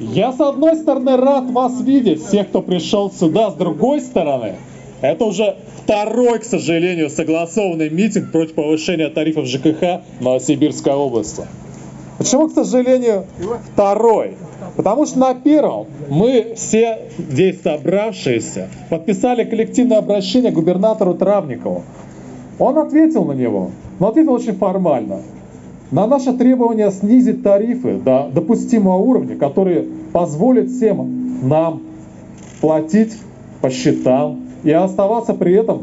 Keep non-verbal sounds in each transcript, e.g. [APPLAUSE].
Я с одной стороны рад вас видеть, всех, кто пришел сюда, с другой стороны, это уже второй, к сожалению, согласованный митинг против повышения тарифов ЖКХ Новосибирской области. Почему, к сожалению, второй? Потому что на первом мы все здесь собравшиеся подписали коллективное обращение к губернатору Травникову. Он ответил на него, но ответил очень формально. На наше требование снизить тарифы до допустимого уровня, который позволит всем нам платить по счетам и оставаться при этом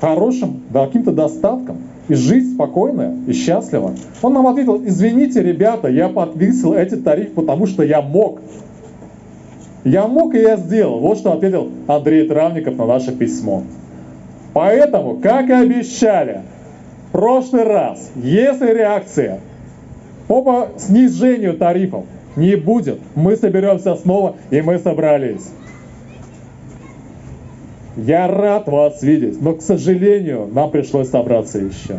хорошим, да, каким-то достатком и жить спокойно и счастливо. Он нам ответил, извините, ребята, я подвесил эти тарифы, потому что я мог. Я мог и я сделал. Вот что ответил Андрей Травников на наше письмо. Поэтому, как и обещали, прошлый раз, если реакция по снижению тарифов не будет, мы соберемся снова, и мы собрались. Я рад вас видеть, но, к сожалению, нам пришлось собраться еще.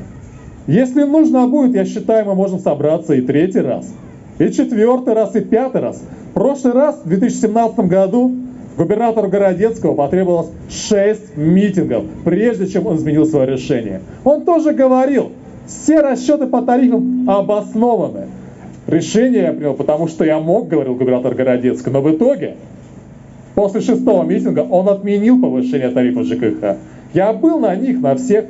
Если нужно будет, я считаю, мы можем собраться и третий раз, и четвертый раз, и пятый раз. В прошлый раз, в 2017 году, губернатору Городецкого потребовалось 6 митингов, прежде чем он изменил свое решение. Он тоже говорил, все расчеты по тарифам обоснованы. Решение я принял, потому что я мог, говорил губернатор Городецкого, но в итоге После шестого митинга он отменил повышение тарифа ЖКХ. Я был на них, на всех,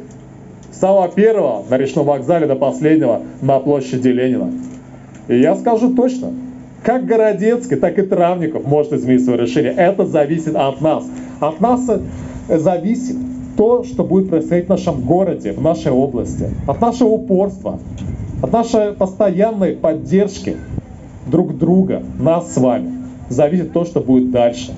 с самого первого на речном вокзале до последнего на площади Ленина. И я скажу точно, как Городецкий, так и Травников может изменить свое решение. Это зависит от нас. От нас зависит то, что будет происходить в нашем городе, в нашей области. От нашего упорства, от нашей постоянной поддержки друг друга, нас с вами. Зависит то, что будет дальше.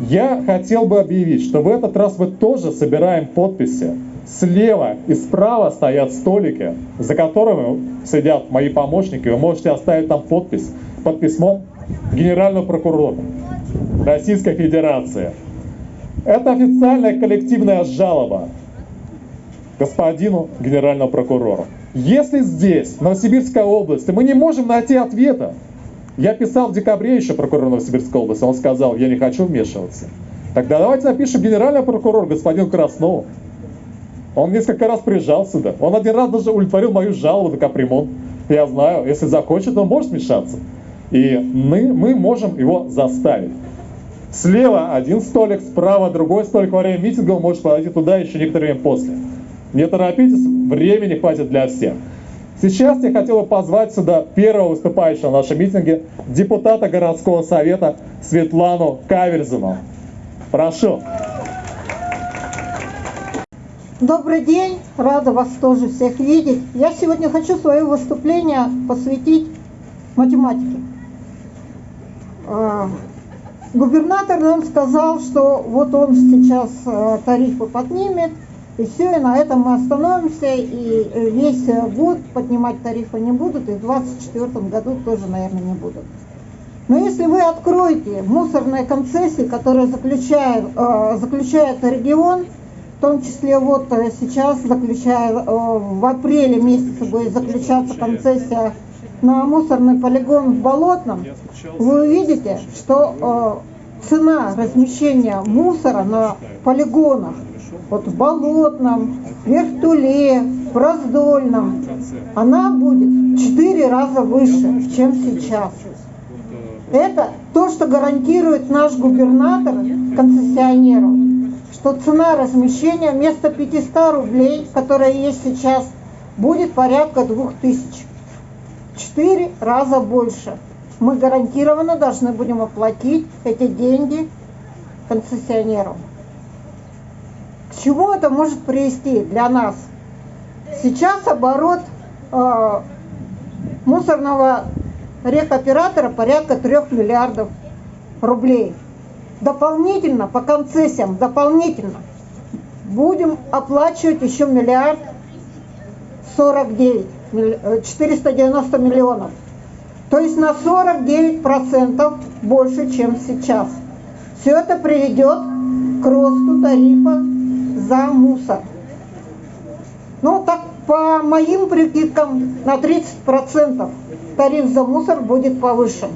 Я хотел бы объявить, что в этот раз мы тоже собираем подписи. Слева и справа стоят столики, за которыми сидят мои помощники. Вы можете оставить там подпись под письмом генерального прокурора Российской Федерации. Это официальная коллективная жалоба господину генеральному прокурору. Если здесь, в Новосибирской области, мы не можем найти ответа, я писал в декабре еще прокурору Новосибирской области, он сказал, я не хочу вмешиваться. Тогда давайте напишем генерального прокурора, господин Краснову. Он несколько раз приезжал сюда. Он один раз даже удовлетворил мою жалобу на капремонт. Я знаю, если захочет, он может вмешаться. И мы, мы можем его заставить. Слева один столик, справа другой столик. Во время митинга он может подойти туда еще некоторое время после. Не торопитесь, времени хватит для всех. Сейчас я хотел бы позвать сюда первого выступающего на нашем митинге, депутата городского совета Светлану Каверзину. Прошу. Добрый день, рада вас тоже всех видеть. Я сегодня хочу свое выступление посвятить математике. А, губернатор нам сказал, что вот он сейчас а, тарифы поднимет, и все, и на этом мы остановимся, и э, весь год поднимать тарифы не будут, и в 2024 году тоже, наверное, не будут. Но если вы откроете мусорные концессии, которые заключает, э, заключает регион, в том числе вот э, сейчас заключая, в апреле месяце будет заключаться концессия на мусорный полигон в Болотном, вы увидите, что цена размещения мусора на полигонах вот в Болотном, Вертуле, Раздольном, она будет в 4 раза выше, чем сейчас. Это то, что гарантирует наш губернатор концессионеру, что цена размещения вместо 500 рублей, которая есть сейчас, будет порядка 2000. Четыре раза больше. Мы гарантированно должны будем оплатить эти деньги концессионеру. К чему это может привести для нас? Сейчас оборот э, мусорного рекоператора порядка 3 миллиардов рублей. Дополнительно, по концессиям, дополнительно будем оплачивать еще миллиард 49, 490 миллионов. То есть на 49% больше, чем сейчас. Все это приведет к росту тарифа за мусор. Ну, так По моим прикидкам на 30% тариф за мусор будет повышен.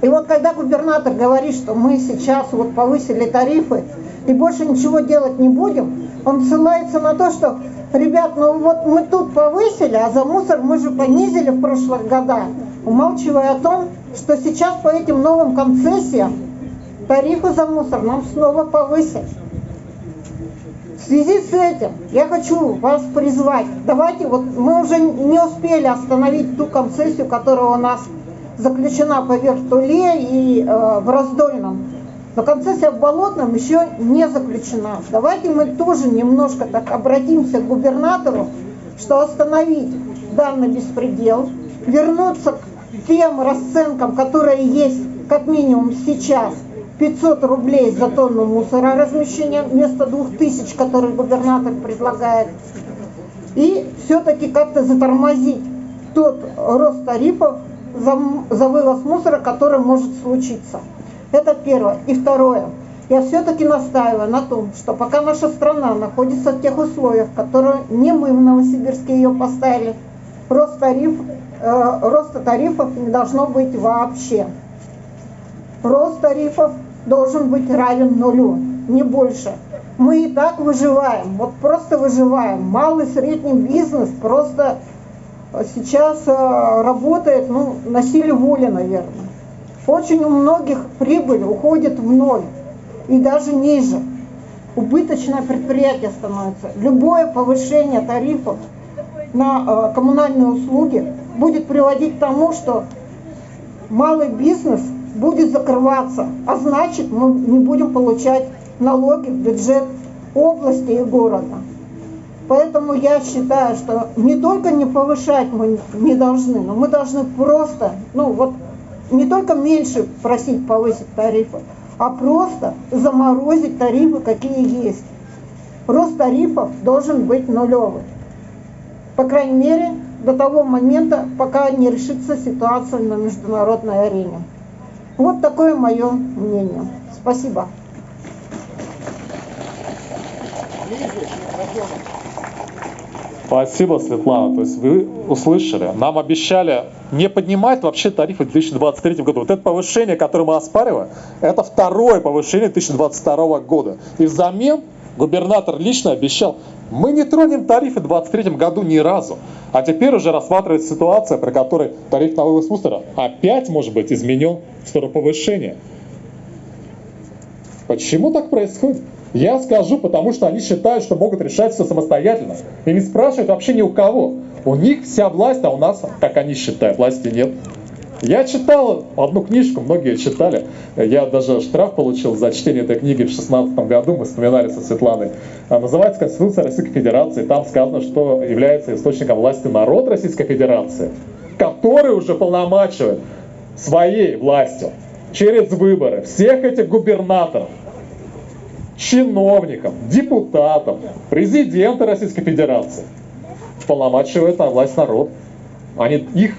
И вот когда губернатор говорит, что мы сейчас вот повысили тарифы и больше ничего делать не будем, он ссылается на то, что, ребят, ну вот мы тут повысили, а за мусор мы же понизили в прошлых годах, умалчивая о том, что сейчас по этим новым концессиям тарифы за мусор нам снова повысят. В связи с этим я хочу вас призвать, давайте, вот мы уже не успели остановить ту концессию, которая у нас заключена по Вертуле и э, в Раздольном. Но концессия в Болотном еще не заключена. Давайте мы тоже немножко так обратимся к губернатору, что остановить данный беспредел, вернуться к тем расценкам, которые есть как минимум сейчас, 500 рублей за тонну мусора размещения вместо 2000, который губернатор предлагает. И все-таки как-то затормозить тот рост тарифов, за, за вывоз мусора, который может случиться. Это первое. И второе. Я все-таки настаиваю на том, что пока наша страна находится в тех условиях, которые не мы в Новосибирске ее поставили, рост, тариф, э, роста тарифов не должно быть вообще. Рост тарифов должен быть равен нулю, не больше. Мы и так выживаем, вот просто выживаем. Малый средний бизнес просто сейчас э, работает ну, на силе воли, наверное. Очень у многих прибыль уходит в ноль и даже ниже. Убыточное предприятие становится. Любое повышение тарифов на э, коммунальные услуги будет приводить к тому, что малый бизнес будет закрываться, а значит мы не будем получать налоги в бюджет области и города. Поэтому я считаю, что не только не повышать мы не должны, но мы должны просто, ну вот, не только меньше просить повысить тарифы, а просто заморозить тарифы, какие есть. Рост тарифов должен быть нулевый. По крайней мере, до того момента, пока не решится ситуация на международной арене. Вот такое мое мнение. Спасибо. Спасибо, Светлана. То есть вы услышали. Нам обещали не поднимать вообще тарифы в 2023 году. Вот это повышение, которое мы оспариваем, это второе повышение 2022 года. И взамен губернатор лично обещал, мы не тронем тарифы в 2023 году ни разу. А теперь уже рассматривается ситуация, при которой тариф на вывоз мусора опять может быть изменен в сторону повышения. Почему так происходит? Я скажу, потому что они считают, что могут решать все самостоятельно. И не спрашивают вообще ни у кого. У них вся власть, а у нас, как они считают, власти нет. Я читал одну книжку, многие читали. Я даже штраф получил за чтение этой книги в 2016 году, мы вспоминали со Светланой. А, называется Конституция Российской Федерации. Там сказано, что является источником власти народ Российской Федерации, который уже полномачивает своей властью через выборы всех этих губернаторов, чиновников, депутатов, президента Российской Федерации. Полномачивает на власть народ. А не их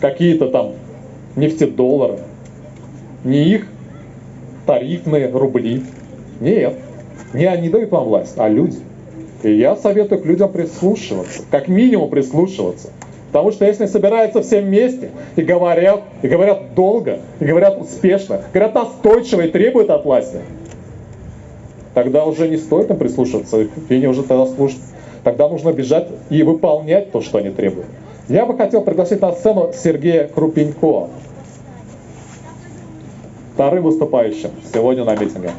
какие-то там нефтедоллары, не их тарифные рубли. Нет, не они дают вам власть, а люди. И я советую к людям прислушиваться, как минимум прислушиваться. Потому что если собираются все вместе и говорят, и говорят долго, и говорят успешно, говорят настойчиво и требуют от власти, тогда уже не стоит им прислушиваться, и не уже тогда слушать. Тогда нужно бежать и выполнять то, что они требуют. Я бы хотел пригласить на сцену Сергея Крупенько, вторым выступающим сегодня на митинге.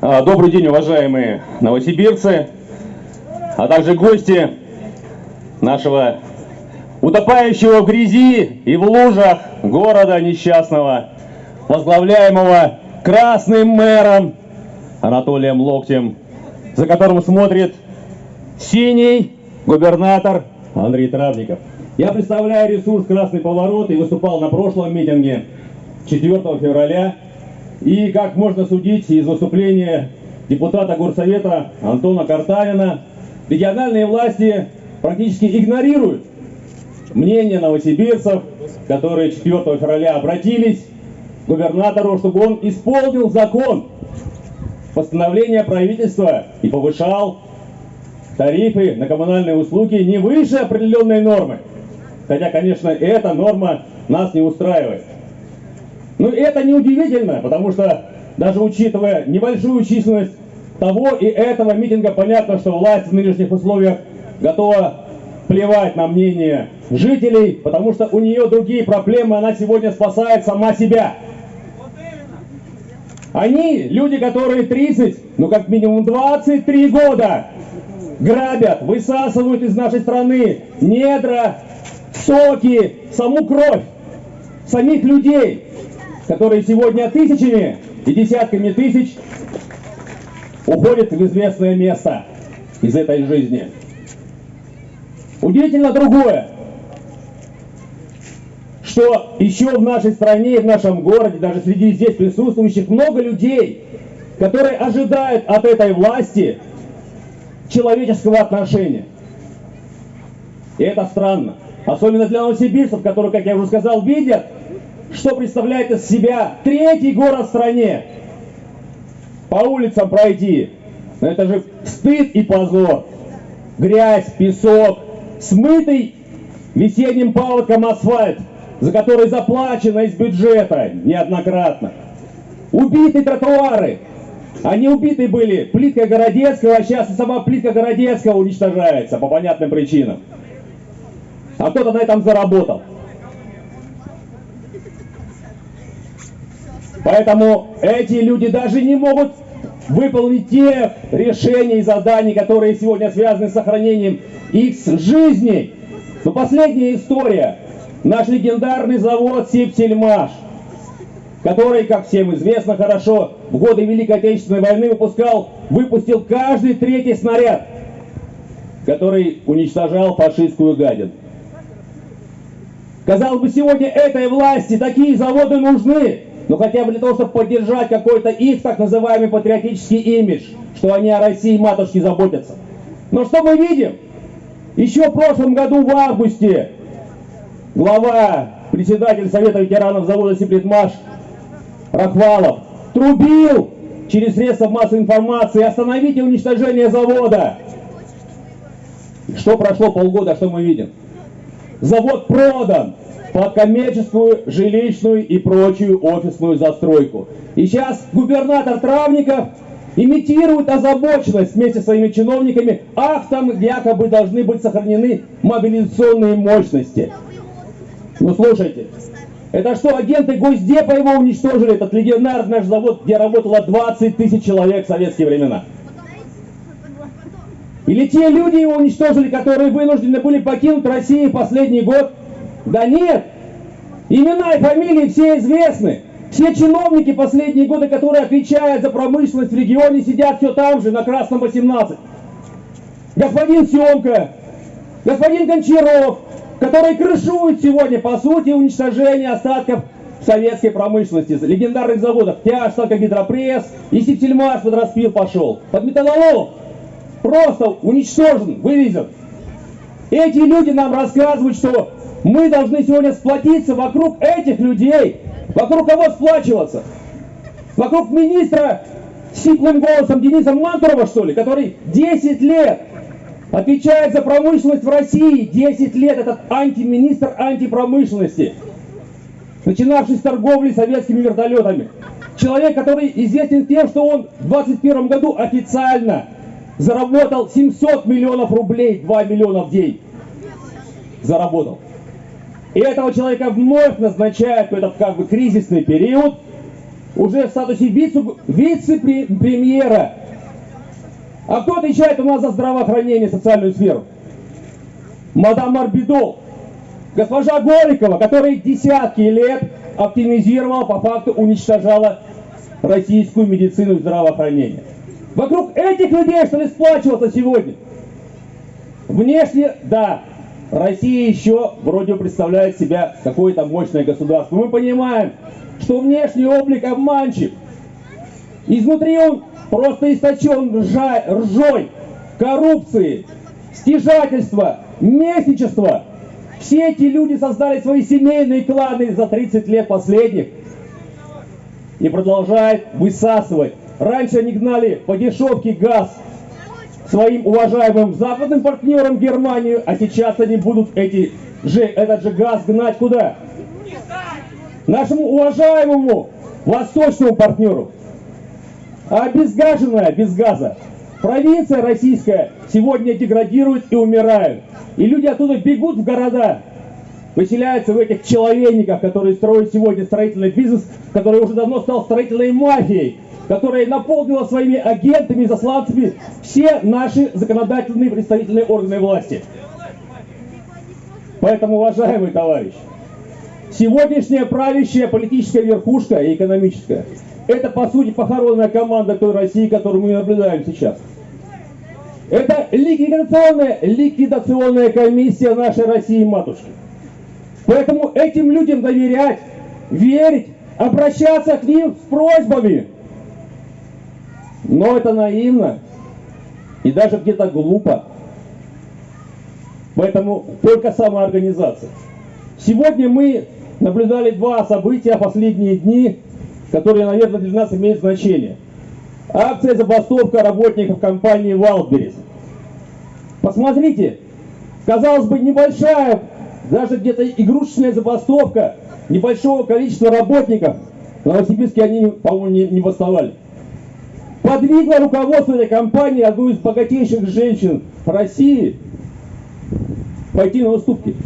А, добрый день, уважаемые новосибирцы, а также гости нашего утопающего в грязи и в лужах города несчастного, возглавляемого красным мэром Анатолием Локтем, за которым смотрит синий губернатор Андрей Травников. Я представляю ресурс «Красный поворот» и выступал на прошлом митинге 4 февраля. И, как можно судить из выступления депутата Горсовета Антона Картавина, региональные власти практически игнорируют мнение новосибирцев которые 4 февраля обратились к губернатору, чтобы он исполнил закон постановления правительства и повышал тарифы на коммунальные услуги не выше определенной нормы. Хотя, конечно, эта норма нас не устраивает. Но это не удивительно, потому что даже учитывая небольшую численность того и этого митинга, понятно, что власть в нынешних условиях готова плевать на мнение жителей, потому что у нее другие проблемы, она сегодня спасает сама себя. Они, люди, которые 30, ну как минимум 23 года, грабят, высасывают из нашей страны недра, соки, саму кровь самих людей, которые сегодня тысячами и десятками тысяч уходят в известное место из этой жизни. Удивительно другое, что еще в нашей стране, в нашем городе, даже среди здесь присутствующих много людей, которые ожидают от этой власти человеческого отношения. И это странно. Особенно для новосибирцев, которые, как я уже сказал, видят, что представляет из себя третий город в стране. По улицам пройти. Но это же стыд и позор. Грязь, песок, смытый весенним паводком асфальт, за который заплачено из бюджета неоднократно. Убиты тротуары. Они убиты были плитка Городецкого, а сейчас и сама плитка Городецкого уничтожается по понятным причинам. А кто-то на этом заработал. Поэтому эти люди даже не могут выполнить тех решений и заданий, которые сегодня связаны с сохранением их жизней. Но последняя история. Наш легендарный завод Сибсельмаш, который, как всем известно хорошо, в годы Великой Отечественной войны выпускал, выпустил каждый третий снаряд, который уничтожал фашистскую гадину. Казалось бы, сегодня этой власти такие заводы нужны, но хотя бы для того, чтобы поддержать какой-то их так называемый патриотический имидж, что они о России матушке заботятся. Но что мы видим? Еще в прошлом году, в августе, глава, председатель Совета ветеранов завода Сиплитмаш Рахвалов трубил через средства массовой информации остановите уничтожение завода. Что прошло полгода, что мы видим? Завод продан, под коммерческую, жилищную и прочую офисную застройку. И сейчас губернатор Травников имитирует озабоченность вместе с своими чиновниками. Ах, там якобы должны быть сохранены мобилизационные мощности. Ну слушайте, это что, агенты Госдепа его уничтожили, этот легендарный наш завод, где работало 20 тысяч человек в советские времена? Или те люди его уничтожили, которые вынуждены были покинуть Россию последний год – да нет! Имена и фамилии все известны. Все чиновники последние годы, которые отвечают за промышленность в регионе, сидят все там же, на Красном 18. Господин Семка, господин Гончаров, который крышует сегодня, по сути, уничтожение остатков советской промышленности, легендарных заводов. Тяж, Гидропресс и Септельмаш под распил пошел. Под металлолом просто уничтожен, вывезен. Эти люди нам рассказывают, что мы должны сегодня сплотиться вокруг этих людей. Вокруг кого сплачиваться? Вокруг министра сиплым голосом Дениса Мантурова, что ли, который 10 лет отвечает за промышленность в России. 10 лет этот антиминистр антипромышленности, начинавший с торговли советскими вертолетами. Человек, который известен тем, что он в 2021 году официально заработал 700 миллионов рублей, 2 миллиона в день. Заработал. И этого человека вновь назначают в этот как бы кризисный период уже в статусе вице-премьера. А кто отвечает у нас за здравоохранение, социальную сферу? Мадам Марбидол. Госпожа Горикова, которая десятки лет оптимизировала, по факту уничтожала российскую медицину и здравоохранение. Вокруг этих людей, что ли, сплачиваться сегодня? Внешне, да, Россия еще вроде представляет себя какое-то мощное государство. Мы понимаем, что внешний облик обманчив. Изнутри он просто источен ржой, коррупции, стяжательства, местничества. Все эти люди создали свои семейные кланы за 30 лет последних и продолжают высасывать. Раньше они гнали по дешевке газ своим уважаемым западным партнерам Германию, а сейчас они будут эти же, этот же газ гнать куда? Нашему уважаемому восточному партнеру. А обезгаженная без газа провинция российская сегодня деградирует и умирает. И люди оттуда бегут в города, выселяются в этих человейниках, которые строят сегодня строительный бизнес, который уже давно стал строительной мафией, которая наполнила своими агентами и засланцами все наши законодательные представительные органы власти. Поэтому, уважаемый товарищ, сегодняшняя правящая политическая верхушка и экономическая – это, по сути, похоронная команда той России, которую мы наблюдаем сейчас. Это ликвидационная, ликвидационная комиссия нашей России-матушки. Поэтому этим людям доверять, верить, обращаться к ним с просьбами. Но это наивно и даже где-то глупо. Поэтому только самоорганизация. Сегодня мы наблюдали два события последние дни, которые, наверное, для нас имеют значение. Акция забастовка работников компании Wildberries. Посмотрите, казалось бы, небольшая, даже где-то игрушечная забастовка небольшого количества работников. В Новосибирске они, по-моему, не, не бастовали. Подвигло руководство этой компании, одну из богатейших женщин России, пойти на уступки.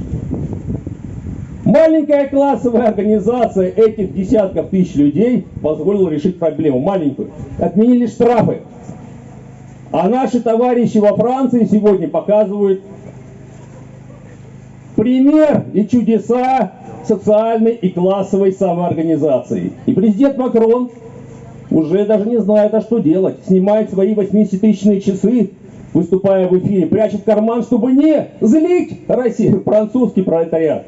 Маленькая классовая организация этих десятков тысяч людей позволила решить проблему, маленькую. Отменили штрафы. А наши товарищи во Франции сегодня показывают пример и чудеса социальной и классовой самоорганизации. И президент Макрон уже даже не знает, а что делать. Снимает свои 80-тысячные часы, выступая в эфире, прячет карман, чтобы не злить Россию, французский пролетариат.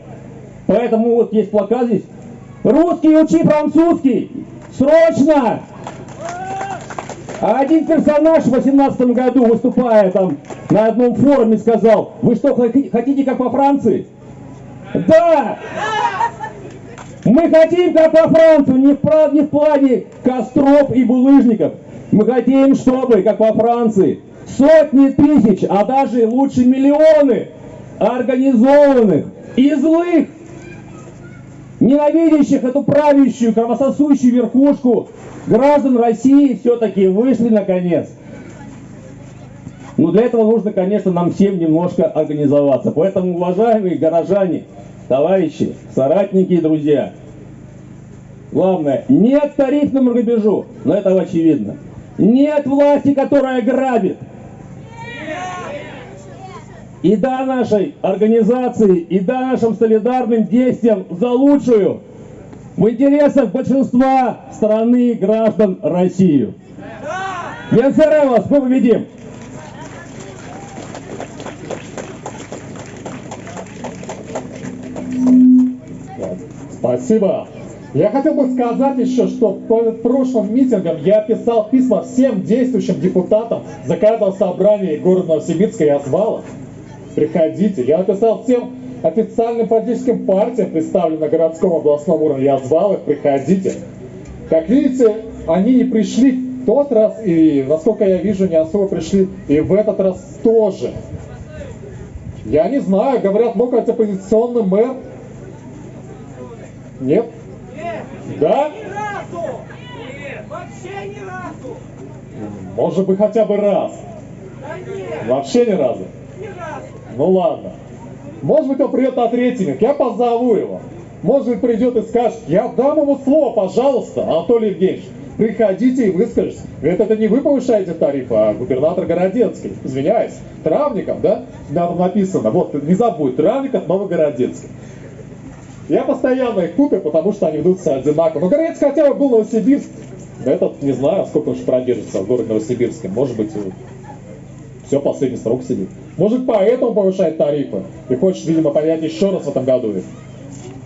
Поэтому вот есть плакат здесь. Русский учи французский! Срочно! А один персонаж в 18 году, выступая там на одном форуме, сказал, вы что, хотите как во Франции? Да! Мы хотим как во Францию, не в, не в плане костров и булыжников. Мы хотим, чтобы, как во Франции, сотни тысяч, а даже лучше миллионы организованных и злых ненавидящих эту правящую, кровососущую верхушку граждан России все-таки вышли наконец. Но для этого нужно, конечно, нам всем немножко организоваться. Поэтому, уважаемые горожане, товарищи, соратники и друзья, главное, нет тарифному грабежу, но этого очевидно. Нет власти, которая грабит. И да нашей организации, и да нашим солидарным действиям за лучшую в интересах большинства страны граждан России. Венцерелос, мы победим! Спасибо. Я хотел бы сказать еще, что перед прошлым митингом я писал письма всем действующим депутатам закрытого собрания города Новосибирска и Озвала. Приходите. Я написал всем официальным политическим партиям, представленным на городском областном уровне. Я звал их, приходите. Как видите, они не пришли в тот раз, и, насколько я вижу, не особо пришли и в этот раз тоже. Я не знаю, говорят, мог быть оппозиционный мэр. Нет? Нет! Да? Ни разу! Нет! Вообще ни разу! Может быть, хотя бы раз. Да нет! Вообще ни разу. Ни разу! Ну ладно. Может быть, он придет на третий я позову его. Может быть, придет и скажет, я дам ему слово, пожалуйста, Анатолий Евгеньевич. Приходите и выскажитесь. Ведь это не вы повышаете тарифы, а губернатор Городецкий. Извиняюсь. Травников, да? Там написано. Вот, не забудь. Травников, Новогородецкий. Я постоянно их путаю, потому что они ведут себя одинаково. Но Городецкий хотя бы был Новосибирск. Этот, не знаю, сколько уж продержится в городе Новосибирске. Может быть, все, последний срок сидит. Может, поэтому повышает тарифы и хочет, видимо, понять еще раз в этом году.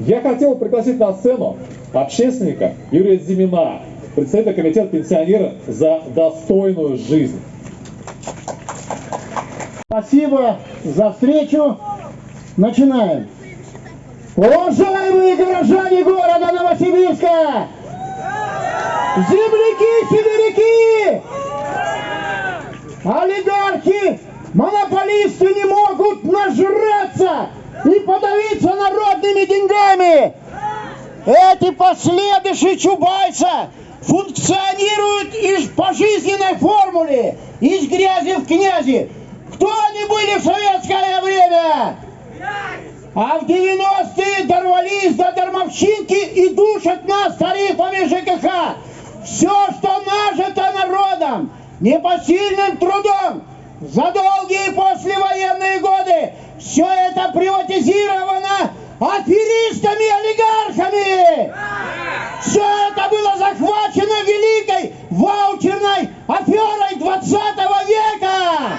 Я хотел пригласить на сцену общественника Юрия Зимина, представителя комитета пенсионеров за достойную жизнь. Спасибо за встречу. Начинаем. Уважаемые горожане города Новосибирска! Земляки, сибиряки! Олигархи, монополисты не могут нажраться и подавиться народными деньгами! Эти последующие Чубайса функционируют из пожизненной формуле, из грязи в князи. Кто они были в советское время? А в 90-е дорвались до дармовщинки и душат нас тарифами ЖКХ. Все, что нажито народом, непосильным трудом, за долгие послевоенные годы, все это приватизировано аферистами-олигархами. Все это было захвачено великой ваучерной аферой 20 века.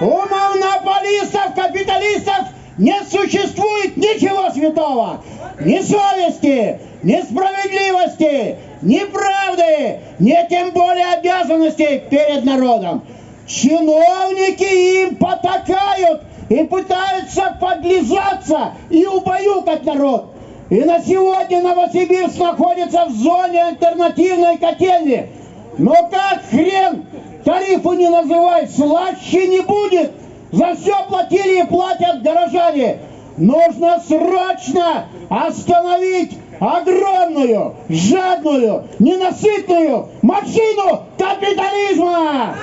У монополистов, капиталистов не существует ничего святого. Ни совести, ни справедливости, ни правды, ни тем более обязанностей перед народом. Чиновники им потакают и пытаются подлизаться и убаюкать народ. И на сегодня Новосибирск находится в зоне альтернативной котельни. Но как хрен тарифы не называй, слаще не будет. За все платили и платят горожане. Нужно срочно остановить огромную, жадную, ненасытную машину капитализма!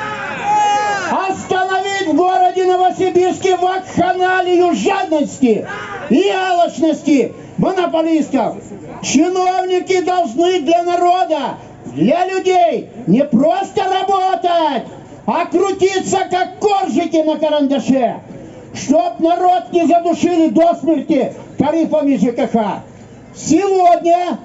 Остановить в городе Новосибирске вакханалию жадности и алчности монополистов. Чиновники должны для народа, для людей не просто работать, а крутиться как коржики на карандаше, чтоб народ не задушили до смерти тарифами ЖКХ. Сегодня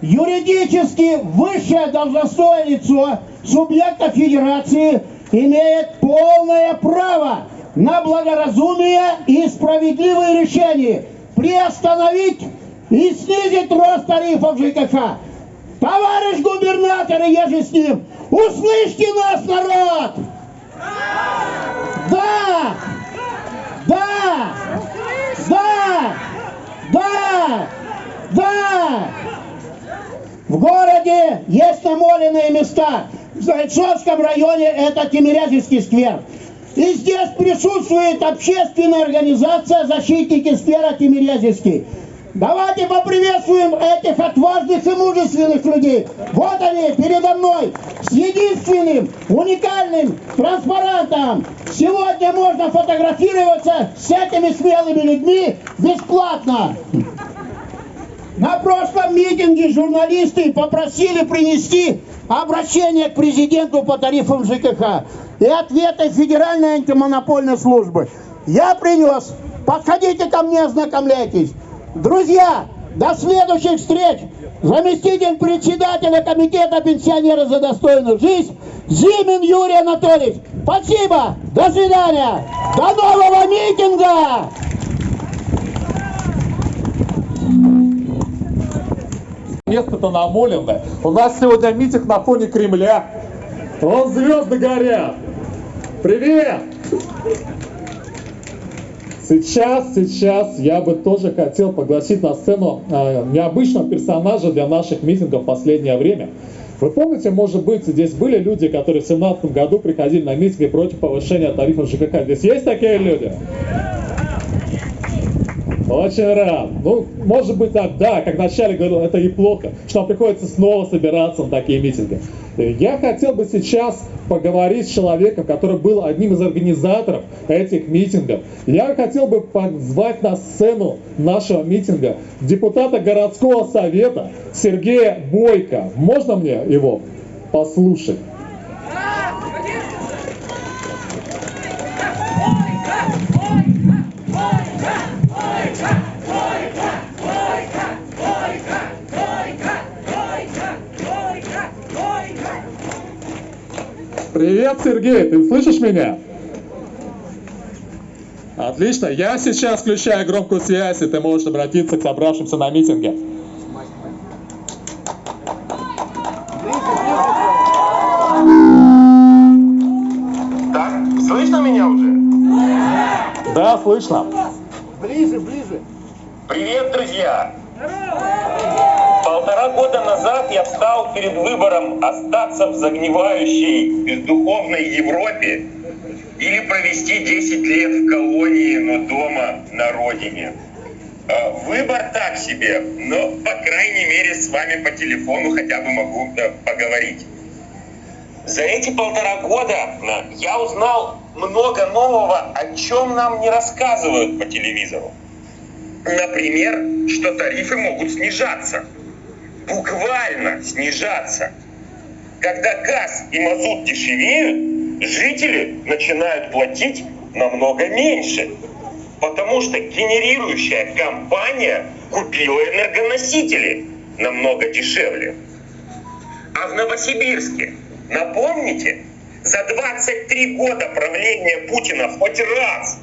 юридически высшее должностное лицо субъекта федерации имеет полное право на благоразумие и справедливые решения приостановить и снизить рост тарифов ЖКХ. Товарищ губернатор я же с ним, услышьте нас, народ! Да! Да! Да! Да! Да! В городе есть намоленные места. В Зайцовском районе это Тимирязевский сквер. И здесь присутствует общественная организация «Защитники сквера Тимирязевский». Давайте поприветствуем этих отважных и мужественных людей. Вот они передо мной с единственным уникальным транспарантом. Сегодня можно фотографироваться с этими смелыми людьми бесплатно. На прошлом митинге журналисты попросили принести обращение к президенту по тарифам ЖКХ и ответы Федеральной антимонопольной службы. Я принес. Подходите ко мне, ознакомляйтесь. Друзья, до следующих встреч! Заместитель председателя комитета пенсионеров за достойную жизнь Зимин Юрий Анатольевич. Спасибо! До свидания! До нового митинга! Место-то намоленное. У нас сегодня митинг на фоне Кремля. Вон звезды горят. Привет! Сейчас, сейчас я бы тоже хотел пригласить на сцену э, необычного персонажа для наших митингов в последнее время. Вы помните, может быть, здесь были люди, которые в 2017 году приходили на митинги против повышения тарифов ЖКХ. Здесь есть такие люди? Очень рад. Ну, может быть так, да, как вначале говорил, это и плохо, что нам приходится снова собираться на такие митинги. Я хотел бы сейчас поговорить с человеком, который был одним из организаторов этих митингов. Я хотел бы позвать на сцену нашего митинга депутата городского совета Сергея Бойко. Можно мне его послушать? Привет, Сергей, ты слышишь меня? Отлично, я сейчас включаю громкую связь, и ты можешь обратиться к собравшимся на митинге. Так, слышно меня уже? Да, слышно. Ближе, ближе. Привет, друзья! Года назад я встал перед выбором остаться в загнивающей бездуховной Европе или провести 10 лет в колонии, но дома на родине. Э, Выбор так себе, но, по крайней мере, с вами по телефону хотя бы могу поговорить. За эти полтора года э, я узнал много нового, о чем нам не рассказывают по телевизору. Например, что тарифы могут снижаться. Буквально снижаться. Когда газ и мазут дешевеют, жители начинают платить намного меньше. Потому что генерирующая компания купила энергоносители намного дешевле. А в Новосибирске, напомните, за 23 года правления Путина хоть раз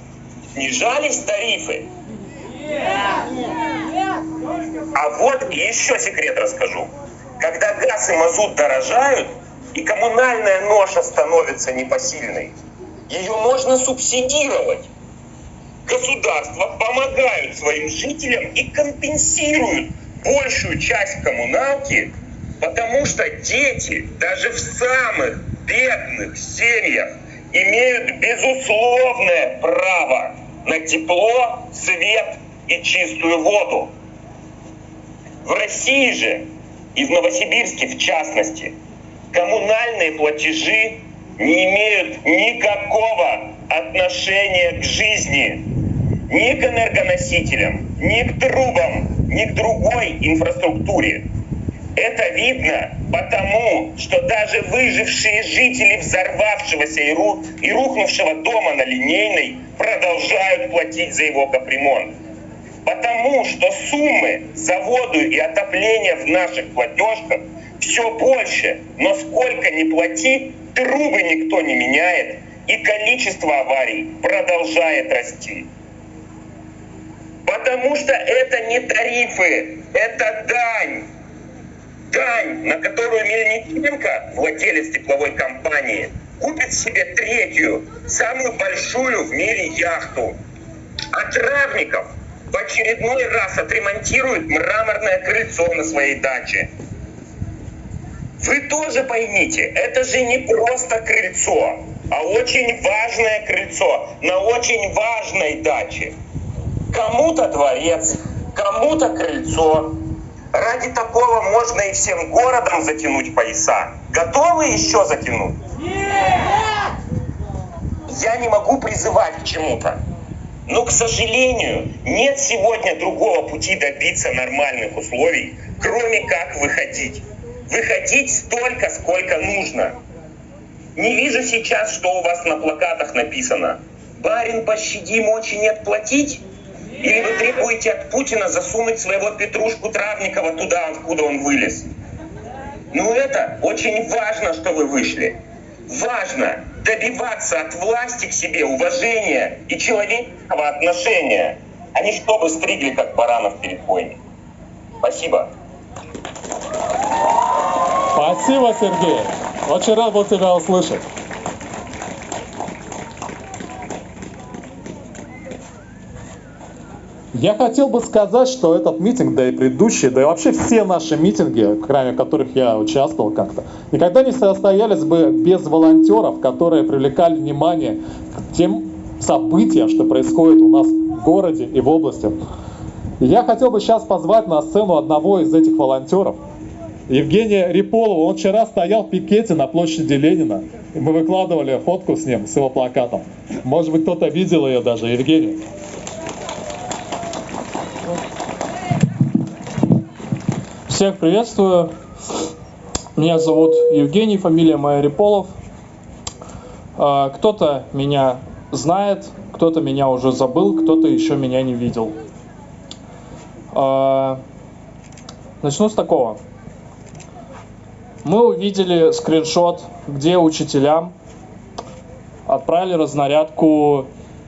снижались тарифы? А вот еще секрет расскажу. Когда газ и мазут дорожают, и коммунальная ноша становится непосильной, ее можно субсидировать. Государства помогают своим жителям и компенсируют большую часть коммуналки, потому что дети даже в самых бедных семьях имеют безусловное право на тепло, свет и чистую воду. В России же и в Новосибирске в частности коммунальные платежи не имеют никакого отношения к жизни, ни к энергоносителям, ни к трубам, ни к другой инфраструктуре. Это видно потому, что даже выжившие жители взорвавшегося и, ру- и рухнувшего дома на линейной продолжают платить за его капремонт. Потому что суммы за воду и отопление в наших платежках все больше, но сколько ни плати, трубы никто не меняет, и количество аварий продолжает расти. Потому что это не тарифы, это дань. Дань, на которую Мельниченко, владелец тепловой компании, купит себе третью, самую большую в мире яхту. А Травников в очередной раз отремонтирует мраморное крыльцо на своей даче. Вы тоже поймите, это же не просто крыльцо, а очень важное крыльцо на очень важной даче. Кому-то дворец, кому-то крыльцо. Ради такого можно и всем городом затянуть пояса. Готовы еще затянуть? Я не могу призывать к чему-то. Но, к сожалению, нет сегодня другого пути добиться нормальных условий, кроме как выходить. Выходить столько, сколько нужно. Не вижу сейчас, что у вас на плакатах написано. Барин, пощади, мочи нет платить? Или вы требуете от Путина засунуть своего Петрушку Травникова туда, откуда он вылез? Ну это очень важно, что вы вышли. Важно добиваться от власти к себе уважения и человеческого отношения, а не чтобы стригли, как баранов перед бойней. Спасибо. Спасибо, Сергей. Очень рад был тебя услышать. Я хотел бы сказать, что этот митинг, да и предыдущие, да и вообще все наши митинги, кроме которых я участвовал как-то, никогда не состоялись бы без волонтеров, которые привлекали внимание к тем событиям, что происходит у нас в городе и в области. Я хотел бы сейчас позвать на сцену одного из этих волонтеров, Евгения Риполова. Он вчера стоял в пикете на площади Ленина. И мы выкладывали фотку с ним, с его плакатом. Может быть, кто-то видел ее даже. Евгений. Всех приветствую. Меня зовут Евгений, фамилия моя Риполов. А, Кто-то меня знает, кто-то меня уже забыл, кто-то еще меня не видел. А, Начну с такого. Мы увидели скриншот, где учителям отправили разнарядку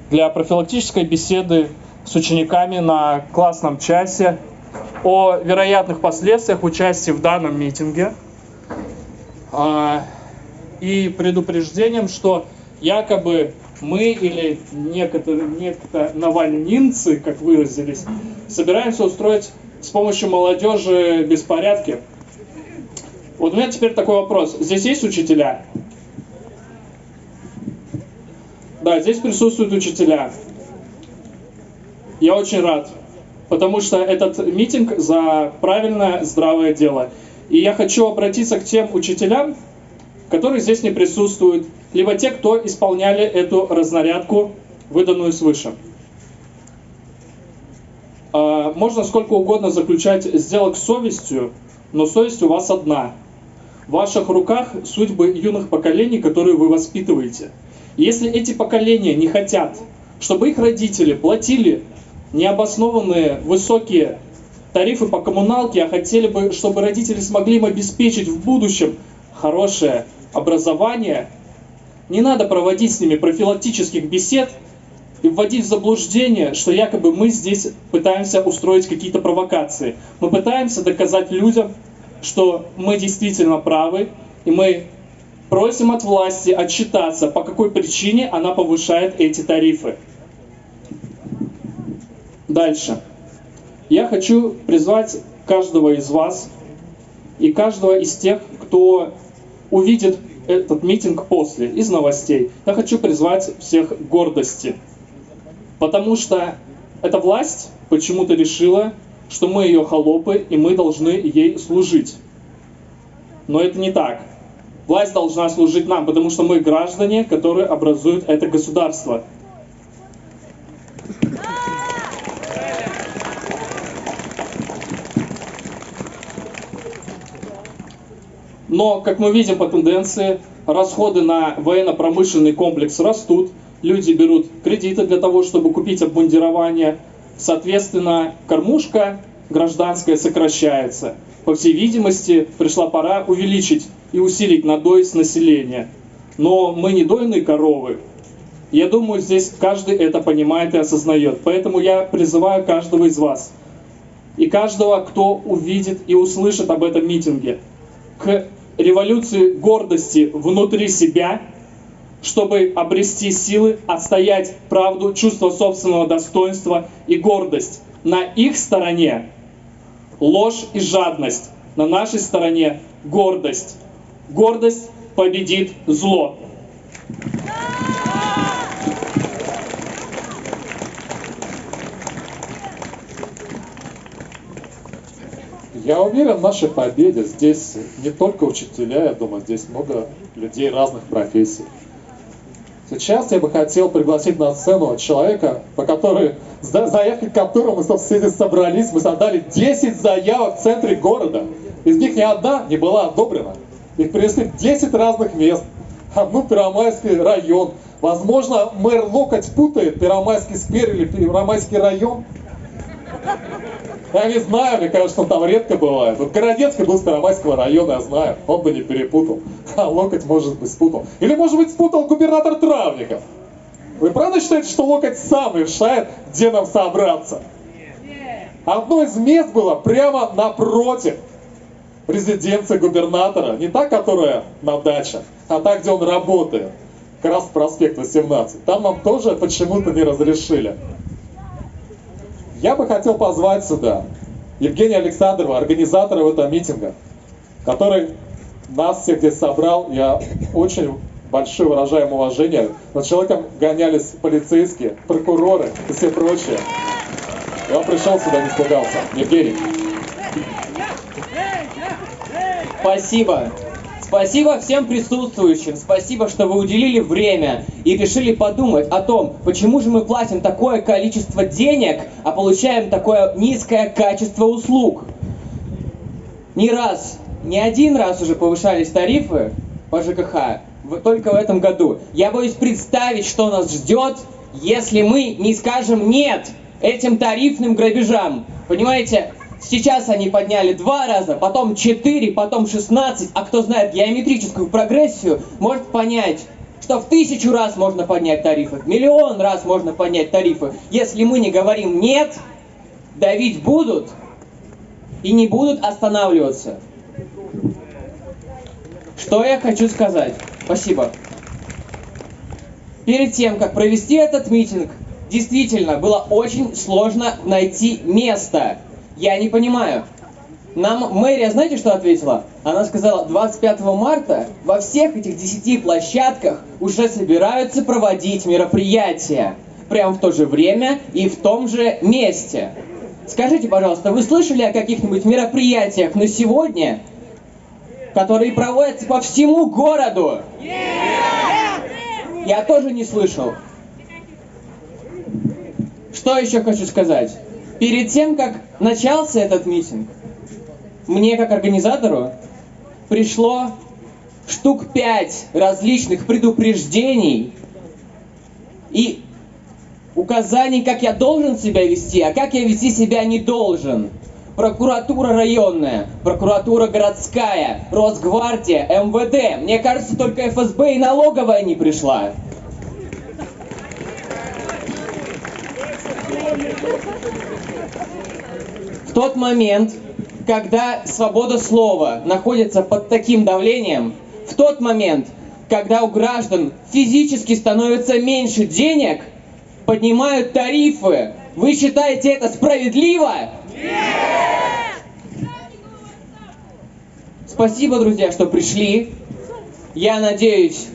для профилактической беседы с учениками на классном часе о вероятных последствиях участия в данном митинге а, и предупреждением, что якобы мы или некоторые, некто навальнинцы, как выразились, собираемся устроить с помощью молодежи беспорядки. Вот у меня теперь такой вопрос. Здесь есть учителя? Да, здесь присутствуют учителя. Я очень рад, потому что этот митинг за правильное, здравое дело. И я хочу обратиться к тем учителям, которые здесь не присутствуют, либо те, кто исполняли эту разнарядку, выданную свыше. А, можно сколько угодно заключать сделок с совестью, но совесть у вас одна. В ваших руках судьбы юных поколений, которые вы воспитываете. Если эти поколения не хотят, чтобы их родители платили необоснованные высокие тарифы по коммуналке, а хотели бы, чтобы родители смогли им обеспечить в будущем хорошее образование, не надо проводить с ними профилактических бесед и вводить в заблуждение, что якобы мы здесь пытаемся устроить какие-то провокации. Мы пытаемся доказать людям, что мы действительно правы, и мы просим от власти отчитаться, по какой причине она повышает эти тарифы. Дальше. Я хочу призвать каждого из вас и каждого из тех, кто увидит этот митинг после, из новостей. Я хочу призвать всех к гордости. Потому что эта власть почему-то решила, что мы ее холопы, и мы должны ей служить. Но это не так. Власть должна служить нам, потому что мы граждане, которые образуют это государство. Но, как мы видим по тенденции, расходы на военно-промышленный комплекс растут, люди берут кредиты для того, чтобы купить обмундирование, соответственно, кормушка гражданская сокращается. По всей видимости, пришла пора увеличить и усилить надой с населения. Но мы не дойные коровы. Я думаю, здесь каждый это понимает и осознает. Поэтому я призываю каждого из вас и каждого, кто увидит и услышит об этом митинге, к революции гордости внутри себя, чтобы обрести силы, отстоять правду, чувство собственного достоинства и гордость. На их стороне ложь и жадность, на нашей стороне гордость. Гордость победит зло. Я уверен в нашей победе. Здесь не только учителя, я думаю, здесь много людей разных профессий. Сейчас я бы хотел пригласить на сцену человека, по которой, за заявки которому мы, собственно, собрались. Мы создали 10 заявок в центре города. Из них ни одна не была одобрена. Их принесли 10 разных мест. Одну Первомайский район. Возможно, мэр Локоть путает Первомайский сквер или Первомайский район. Я не знаю, мне кажется, он там редко бывает. Вот Городецкий был с Первомайского района, я знаю, он бы не перепутал. А Локоть, может быть, спутал. Или, может быть, спутал губернатор Травников. Вы правда считаете, что Локоть сам решает, где нам собраться? Одно из мест было прямо напротив резиденции губернатора. Не та, которая на даче, а та, где он работает. Как раз проспект 18. Там нам тоже почему-то не разрешили. Я бы хотел позвать сюда Евгения Александрова, организатора этого митинга, который нас всех здесь собрал. Я очень большое выражаем уважение. Над человеком гонялись полицейские, прокуроры и все прочие. И он пришел сюда, не испугался. Евгений. Спасибо. Спасибо всем присутствующим, спасибо, что вы уделили время и решили подумать о том, почему же мы платим такое количество денег, а получаем такое низкое качество услуг. Не раз, не один раз уже повышались тарифы по ЖКХ, только в этом году. Я боюсь представить, что нас ждет, если мы не скажем «нет» этим тарифным грабежам. Понимаете, Сейчас они подняли два раза, потом четыре, потом шестнадцать, а кто знает геометрическую прогрессию, может понять, что в тысячу раз можно поднять тарифы, в миллион раз можно поднять тарифы. Если мы не говорим «нет», давить будут и не будут останавливаться. Что я хочу сказать? Спасибо. перед тем, как провести этот митинг, действительно было очень сложно найти место. Я не понимаю. Нам мэрия, знаете, что ответила? Она сказала, 25 марта во всех этих 10 площадках уже собираются проводить мероприятия. Прямо в то же время и в том же месте. Скажите, пожалуйста, вы слышали о каких-нибудь мероприятиях на сегодня, которые проводятся по всему городу? Я тоже не слышал. Что еще хочу сказать? Перед тем, как начался этот митинг, мне как организатору пришло штук пять различных предупреждений и указаний, как я должен себя вести, а как я вести себя не должен. Прокуратура районная, прокуратура городская, Росгвардия, МВД. Мне кажется, только ФСБ и налоговая не пришла. В тот момент, когда свобода слова находится под таким давлением, в тот момент, когда у граждан физически становится меньше денег, поднимают тарифы. Вы считаете это справедливо? Спасибо, друзья, что пришли. Я надеюсь,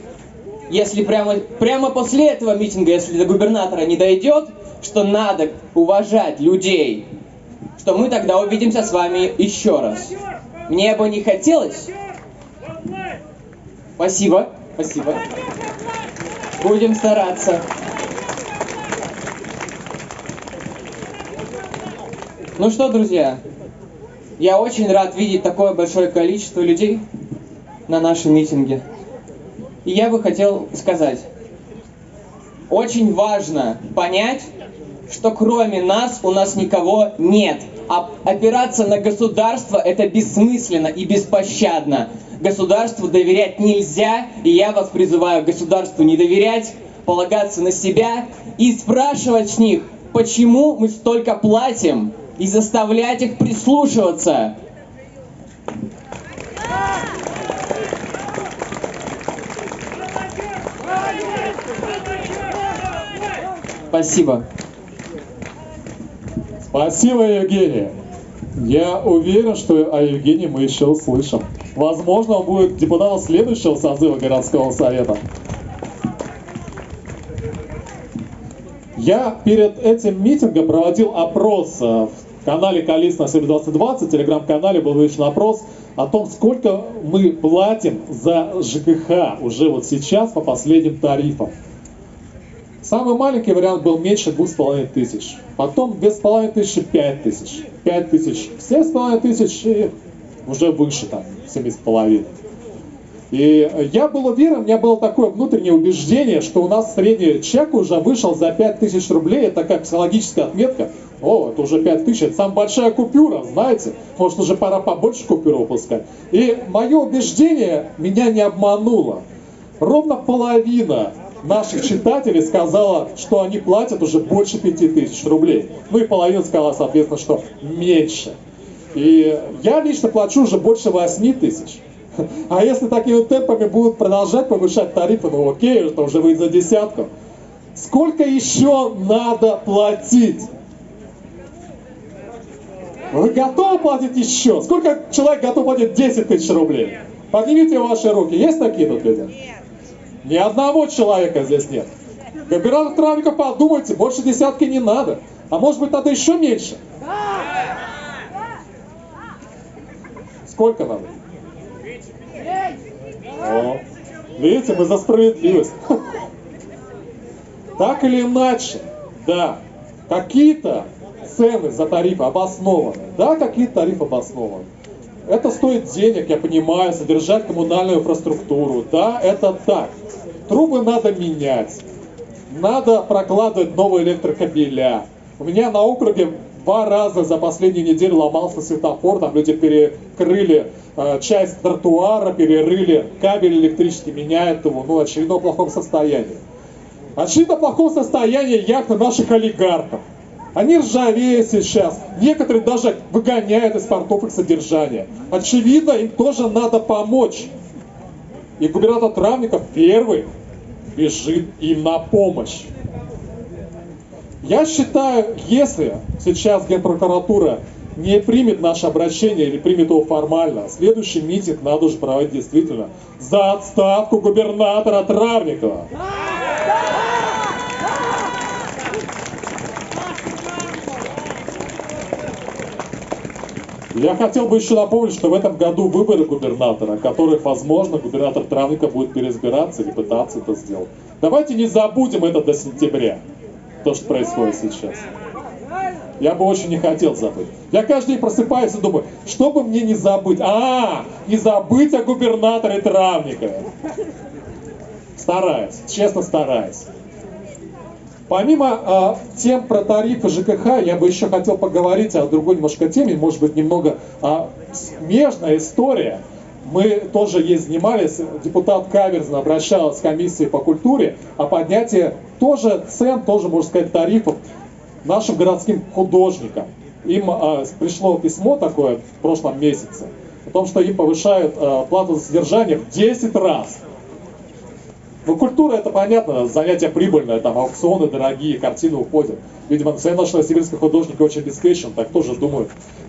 если прямо, прямо после этого митинга, если до губернатора не дойдет, что надо уважать людей, что мы тогда увидимся с вами еще раз. Мне бы не хотелось. Спасибо, спасибо. Будем стараться. Ну что, друзья, я очень рад видеть такое большое количество людей на нашем митинге. И я бы хотел сказать, очень важно понять, что кроме нас у нас никого нет. А опираться на государство это бессмысленно и беспощадно. Государству доверять нельзя, и я вас призываю государству не доверять, полагаться на себя и спрашивать с них, почему мы столько платим, и заставлять их прислушиваться. Спасибо. Спасибо, Евгений. Я уверен, что о Евгении мы еще услышим. Возможно, он будет депутатом следующего созыва городского совета. Я перед этим митингом проводил опрос э, в канале Калис на 2020, телеграм-канале был вывешен опрос о том, сколько мы платим за ЖКХ уже вот сейчас по последним тарифам. Самый маленький вариант был меньше двух с половиной тысяч. Потом без половиной тысячи пять тысяч. Пять тысяч, семь с половиной тысяч и уже выше там, семи с половиной. И я был уверен, у меня было такое внутреннее убеждение, что у нас средний чек уже вышел за 5000 рублей. Это такая психологическая отметка. О, это уже 5000, это самая большая купюра, знаете. Может, уже пора побольше купюр выпускать. И мое убеждение меня не обмануло. Ровно половина наших читателей сказала, что они платят уже больше 5000 рублей. Ну и половина сказала, соответственно, что меньше. И я лично плачу уже больше 8 тысяч. А если такими темпами будут продолжать повышать тарифы, ну окей, это уже выйдет за десятку. Сколько еще надо платить? Вы готовы платить еще? Сколько человек готов платить 10 тысяч рублей? Поднимите ваши руки. Есть такие тут люди? Ни одного человека здесь нет. Губернатор Травников, подумайте, больше десятки не надо. А может быть надо еще меньше? Сколько надо? О, видите, мы за справедливость. Так или иначе, да, какие-то цены за тарифы обоснованы. Да, какие-то тарифы обоснованы. Это стоит денег, я понимаю, содержать коммунальную инфраструктуру. Да, это так. Трубы надо менять. Надо прокладывать новые электрокабеля. У меня на округе два раза за последнюю неделю ломался светофор, там люди перекрыли э, часть тротуара, перерыли кабель электрический, меняют его, ну, очевидно, в плохом состоянии. Очевидно, в плохом состоянии яхты наших олигархов. Они ржавеют сейчас. Некоторые даже выгоняют из портов их содержания. Очевидно, им тоже надо помочь. И губернатор Травников первый бежит им на помощь. Я считаю, если сейчас Генпрокуратура не примет наше обращение или примет его формально, следующий митинг надо уже проводить действительно за отставку губернатора Травникова. Я хотел бы еще напомнить, что в этом году выборы губернатора, которых, возможно, губернатор Травника будет переизбираться или пытаться это сделать. Давайте не забудем это до сентября, то, что происходит сейчас. Я бы очень не хотел забыть. Я каждый день просыпаюсь и думаю, что бы мне не забыть? А, не забыть о губернаторе Травникове. Стараюсь, честно стараюсь. Помимо э, тем про тарифы ЖКХ, я бы еще хотел поговорить о другой немножко теме, может быть, немного э, смежная история. Мы тоже ей занимались, депутат Каверзин обращался в комиссии по культуре о поднятии тоже цен, тоже, можно сказать, тарифов нашим городским художникам. Им э, пришло письмо такое в прошлом месяце о том, что им повышают э, плату за содержание в 10 раз. Ну, культура, это понятно, занятие прибыльное, там аукционы дорогие, картины уходят. Видимо, национальный сибирский художник очень обеспечен, так тоже думают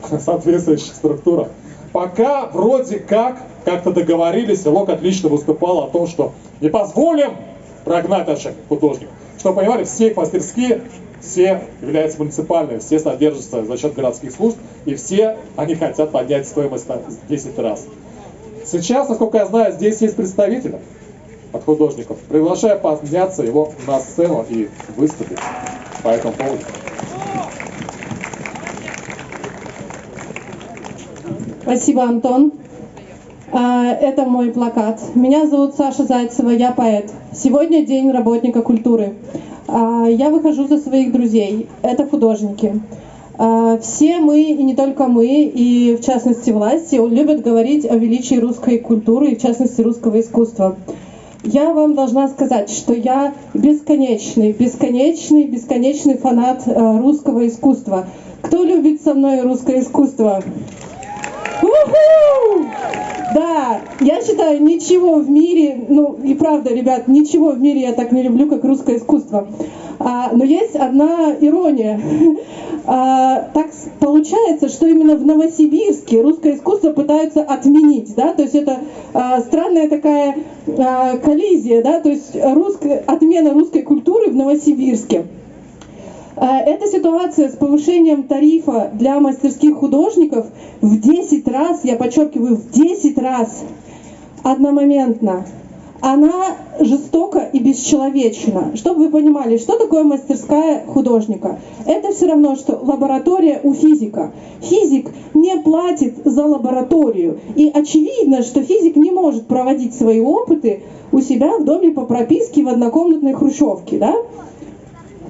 [LAUGHS] соответствующая структура. Пока вроде как как-то договорились, и Лок отлично выступал о том, что не позволим прогнать наших художников. Что понимали, все их мастерские, все являются муниципальными, все содержатся за счет городских служб, и все они хотят поднять стоимость в 10 раз. Сейчас, насколько я знаю, здесь есть представители от художников. Приглашаю подняться его на сцену и выступить по этому поводу. Спасибо, Антон. А, это мой плакат. Меня зовут Саша Зайцева, я поэт. Сегодня день работника культуры. А, я выхожу за своих друзей. Это художники. А, все мы, и не только мы, и в частности власти, любят говорить о величии русской культуры, и в частности русского искусства. Я вам должна сказать, что я бесконечный, бесконечный, бесконечный фанат э, русского искусства. Кто любит со мной русское искусство? У-ху! Да, я считаю, ничего в мире, ну и правда, ребят, ничего в мире я так не люблю, как русское искусство. А, но есть одна ирония. А, так получается, что именно в Новосибирске русское искусство пытаются отменить, да, то есть это а, странная такая коллизия, да, то есть русская, отмена русской культуры в Новосибирске. Эта ситуация с повышением тарифа для мастерских художников в 10 раз, я подчеркиваю, в 10 раз одномоментно она жестока и бесчеловечна. Чтобы вы понимали, что такое мастерская художника? Это все равно, что лаборатория у физика. Физик не платит за лабораторию. И очевидно, что физик не может проводить свои опыты у себя в доме по прописке в однокомнатной хрущевке. Да?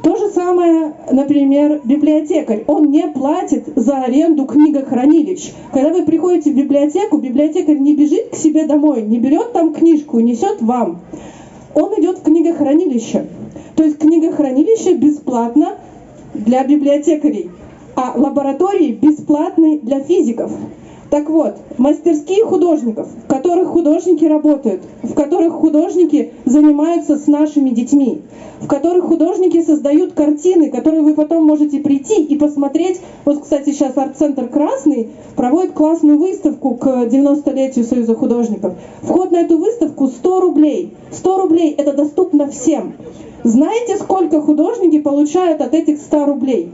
То же самое, например, библиотекарь. Он не платит за аренду книгохранилищ. Когда вы приходите в библиотеку, библиотекарь не бежит к себе домой, не берет там книжку несет вам. Он идет в книгохранилище. То есть книгохранилище бесплатно для библиотекарей, а лаборатории бесплатны для физиков. Так вот, мастерские художников, в которых художники работают, в которых художники занимаются с нашими детьми, в которых художники создают картины, которые вы потом можете прийти и посмотреть. Вот, кстати, сейчас арт-центр «Красный» проводит классную выставку к 90-летию Союза художников. Вход на эту выставку 100 рублей. 100 рублей – это доступно всем. Знаете, сколько художники получают от этих 100 рублей?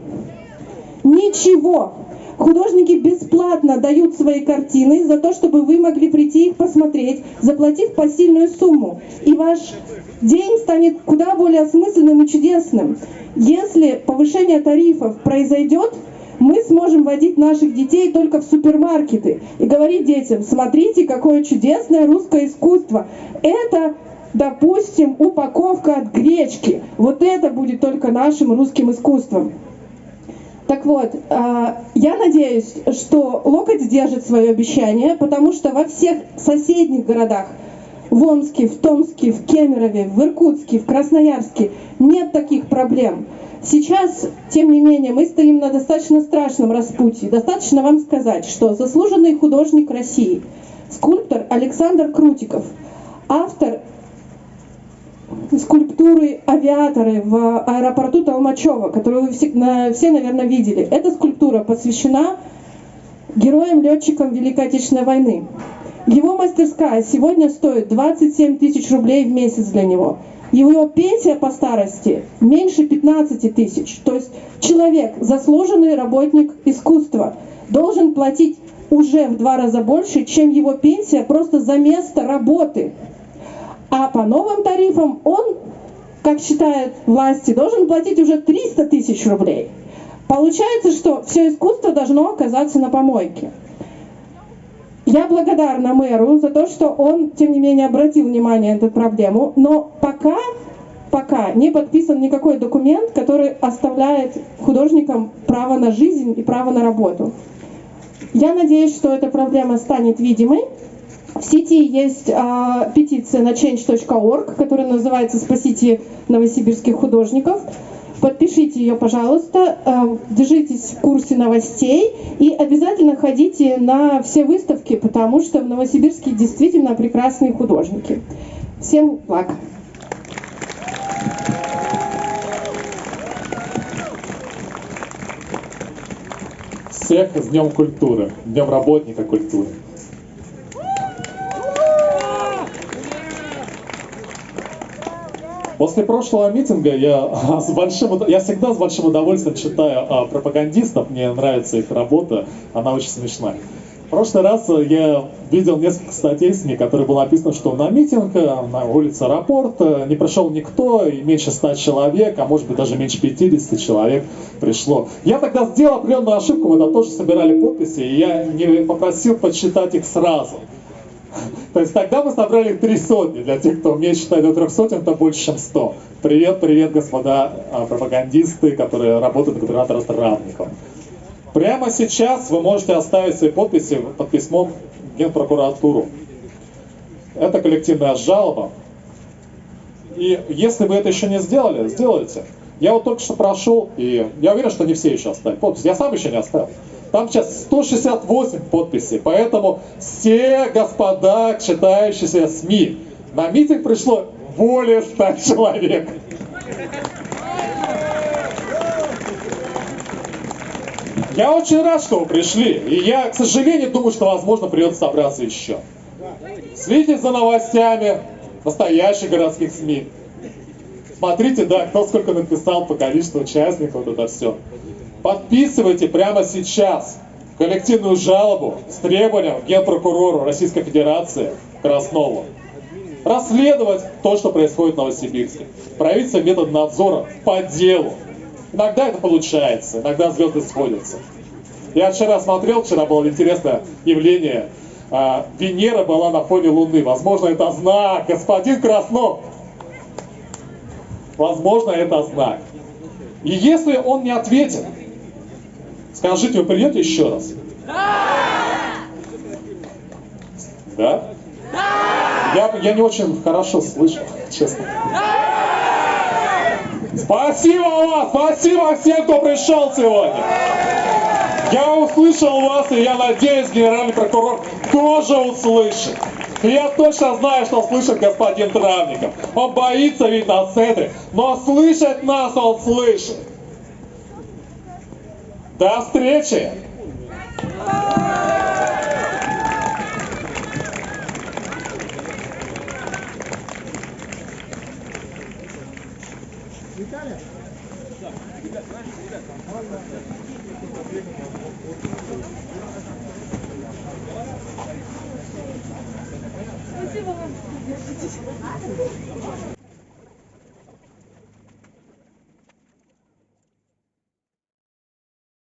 Ничего. Художники бесплатно дают свои картины за то, чтобы вы могли прийти их посмотреть, заплатив посильную сумму. И ваш день станет куда более осмысленным и чудесным. Если повышение тарифов произойдет, мы сможем водить наших детей только в супермаркеты и говорить детям, смотрите, какое чудесное русское искусство. Это допустим, упаковка от гречки. Вот это будет только нашим русским искусством. Так вот, а, я надеюсь, что Локоть сдержит свое обещание, потому что во всех соседних городах, в Омске, в Томске, в Кемерове, в Иркутске, в Красноярске нет таких проблем. Сейчас, тем не менее, мы стоим на достаточно страшном распутье. Достаточно вам сказать, что заслуженный художник России, скульптор Александр Крутиков, автор скульптуры авиаторы в аэропорту Толмачева, которую вы все, на- все, наверное, видели. Эта скульптура посвящена героям-летчикам Великой Отечественной войны. Его мастерская сегодня стоит 27 тысяч рублей в месяц для него. Его пенсия по старости меньше 15 тысяч. То есть человек, заслуженный работник искусства, должен платить уже в два раза больше, чем его пенсия просто за место работы. А по новым тарифам он, как считают власти, должен платить уже 300 тысяч рублей. Получается, что все искусство должно оказаться на помойке. Я благодарна мэру за то, что он, тем не менее, обратил внимание на эту проблему, но пока, пока не подписан никакой документ, который оставляет художникам право на жизнь и право на работу. Я надеюсь, что эта проблема станет видимой. В сети есть а, петиция на change.org, которая называется «Спасите новосибирских художников». Подпишите ее, пожалуйста, э, держитесь в курсе новостей и обязательно ходите на все выставки, потому что в Новосибирске действительно прекрасные художники. Всем благ! Всех с Днем культуры, Днем работника культуры. После прошлого митинга я [LAUGHS] с большим, я всегда с большим удовольствием читаю а, пропагандистов, мне нравится их работа, она очень смешная. В прошлый раз э, я видел несколько статей в СМИ, которые было написано, что на митинг э, на улице аэропорта не пришел никто, и меньше 100 человек, а может быть даже меньше 50 человек пришло. Я тогда сделал определенную ошибку, мы там тоже собирали подписи, и я не попросил подсчитать их сразу. То есть тогда мы собрали три сотни. Для тех, кто умеет считать до трех сотен, это больше, чем сто. Привет, привет, господа а, пропагандисты, которые работают на губернатора Травникова. Прямо сейчас вы можете оставить свои подписи под письмом в Генпрокуратуру. Это коллективная жалоба. И если вы это еще не сделали, сделайте. Я вот только что прошел, и я уверен, что не все еще оставили подпись. Я сам еще не оставил. Там сейчас 168 подписей, поэтому все господа, читающиеся СМИ, на митинг пришло более 100 человек. Я очень рад, что вы пришли. И я, к сожалению, думаю, что, возможно, придется собраться еще. Следите за новостями настоящих городских СМИ. Смотрите, да, кто сколько написал по количеству участников, вот это все. Подписывайте прямо сейчас коллективную жалобу с требованием генпрокурору Российской Федерации Краснову расследовать то, что происходит в Новосибирске. Правительство метод надзора по делу. Иногда это получается, иногда звезды сходятся. Я вчера смотрел, вчера было интересное явление. А, Венера была на фоне Луны. Возможно, это знак. Господин Краснов. Возможно, это знак. И если он не ответит, скажите, вы придете еще раз? Да? Я, я не очень хорошо слышу, честно. Спасибо вам, спасибо всем, кто пришел сегодня. Я услышал вас, и я надеюсь, генеральный прокурор тоже услышит. Я точно знаю, что слышит господин Травников. Он боится ведь на центре, но слышать нас он слышит. До встречи!